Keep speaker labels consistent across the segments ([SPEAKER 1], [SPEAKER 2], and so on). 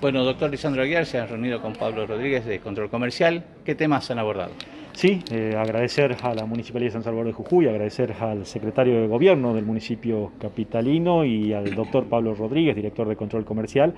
[SPEAKER 1] Bueno, doctor Lisandro Aguiar, se ha reunido con Pablo Rodríguez de Control Comercial. ¿Qué temas han abordado?
[SPEAKER 2] Sí, eh, agradecer a la Municipalidad de San Salvador de Jujuy, agradecer al secretario de Gobierno del municipio capitalino y al doctor Pablo Rodríguez, director de Control Comercial.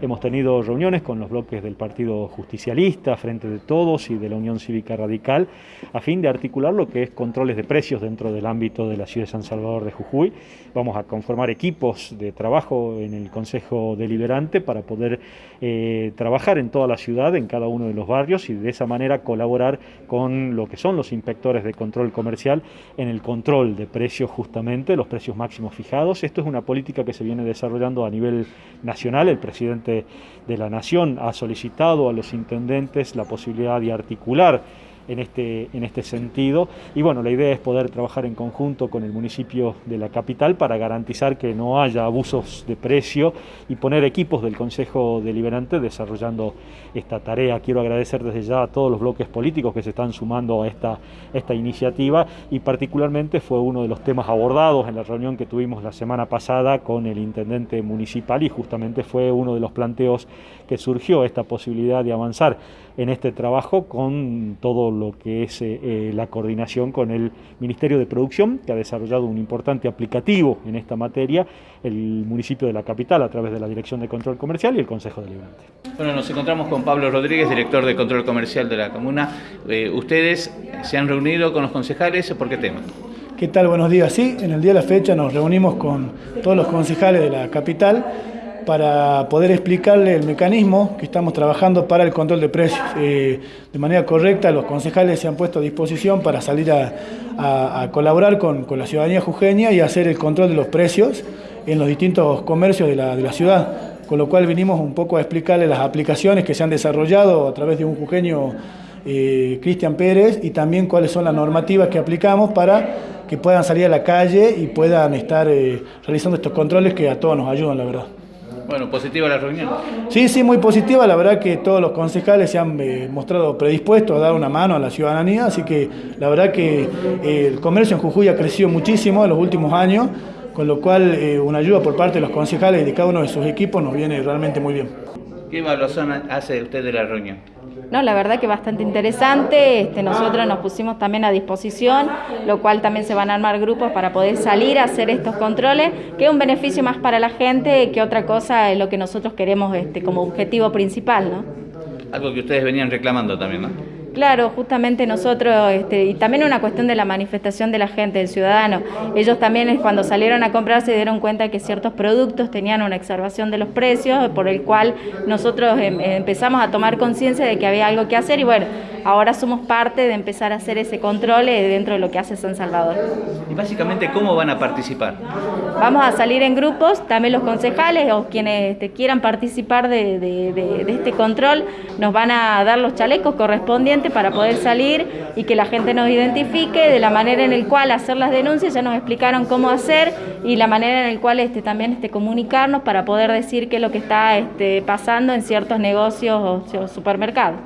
[SPEAKER 2] Hemos tenido reuniones con los bloques del Partido Justicialista, Frente de Todos y de la Unión Cívica Radical, a fin de articular lo que es controles de precios dentro del ámbito de la ciudad de San Salvador de Jujuy. Vamos a conformar equipos de trabajo en el Consejo Deliberante para poder eh, trabajar en toda la ciudad, en cada uno de los barrios y de esa manera colaborar con lo que son los inspectores de control comercial en el control de precios justamente, los precios máximos fijados. Esto es una política que se viene desarrollando a nivel nacional. El presidente de la Nación ha solicitado a los intendentes la posibilidad de articular en este, en este sentido. Y bueno, la idea es poder trabajar en conjunto con el municipio de la capital para garantizar que no haya abusos de precio y poner equipos del Consejo Deliberante desarrollando esta tarea. Quiero agradecer desde ya a todos los bloques políticos que se están sumando a esta, esta iniciativa y particularmente fue uno de los temas abordados en la reunión que tuvimos la semana pasada con el intendente municipal y justamente fue uno de los planteos que surgió esta posibilidad de avanzar en este trabajo con todo lo que es eh, eh, la coordinación con el Ministerio de Producción, que ha desarrollado un importante aplicativo en esta materia, el municipio de la capital a través de la Dirección de Control Comercial y el Consejo Deliberante.
[SPEAKER 1] Bueno, nos encontramos con Pablo Rodríguez, director de Control Comercial de la Comuna. Eh, ¿Ustedes se han reunido con los concejales? ¿Por qué tema?
[SPEAKER 3] ¿Qué tal? Buenos días. Sí, en el día de la fecha nos reunimos con todos los concejales de la capital para poder explicarle el mecanismo que estamos trabajando para el control de precios. Eh, de manera correcta, los concejales se han puesto a disposición para salir a, colaborar con, la ciudadanía jujeña y hacer el control de los precios en los distintos comercios de la, ciudad. Con lo cual vinimos un poco a explicarle las aplicaciones que se han desarrollado a través de un jujeño eh, Cristian Pérez y también cuáles son las normativas que aplicamos para que puedan salir a la calle y puedan estar eh, realizando estos controles que a todos nos ayudan, la verdad.
[SPEAKER 1] Bueno, positiva la reunión.
[SPEAKER 3] Sí, sí, muy positiva. La verdad que todos los concejales se han eh, mostrado predispuestos a dar una mano a la ciudadanía, así que la verdad que eh, el comercio en Jujuy ha crecido muchísimo en los últimos años, con lo cual eh, una ayuda por parte de los concejales y de cada uno de sus equipos nos viene realmente muy bien.
[SPEAKER 1] ¿Qué evaluación hace usted de la reunión?
[SPEAKER 4] No, la verdad que bastante interesante. Este, nosotros nos pusimos también a disposición, lo cual también se van a armar grupos para poder salir a hacer estos controles, que es un beneficio más para la gente que otra cosa es lo que nosotros queremos este, como objetivo principal. ¿no?
[SPEAKER 1] Algo que ustedes venían reclamando también, ¿no?
[SPEAKER 4] Claro, justamente nosotros, este, y también una cuestión de la manifestación de la gente, del ciudadano. Ellos también cuando salieron a comprar se dieron cuenta que ciertos productos tenían una exacerbación de los precios, por el cual nosotros em, empezamos a tomar conciencia de que había algo que hacer y bueno, ahora somos parte de empezar a hacer ese control eh, dentro de lo que hace San Salvador.
[SPEAKER 1] Y básicamente, ¿cómo van a participar?
[SPEAKER 4] Vamos a salir en grupos, también los concejales o quienes este, quieran participar de este control nos van a dar los chalecos correspondientes para poder salir y que la gente nos identifique, de la manera en la cual hacer las denuncias, ya nos explicaron cómo hacer y la manera en la cual este, también este, comunicarnos para poder decir qué es lo que está este, pasando en ciertos negocios o supermercados.